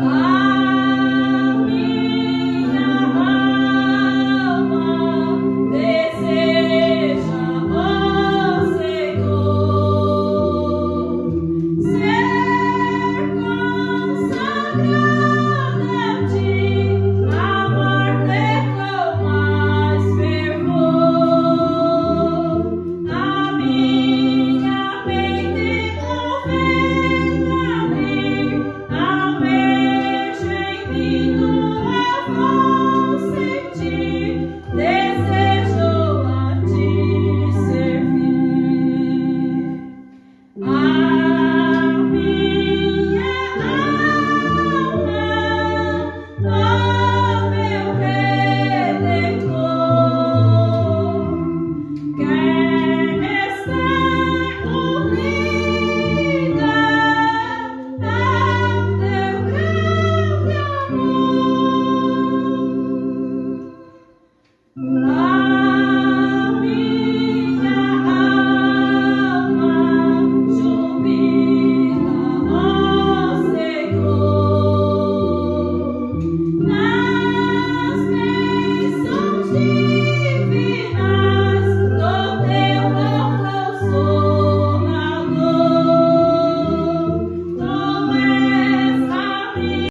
Wow.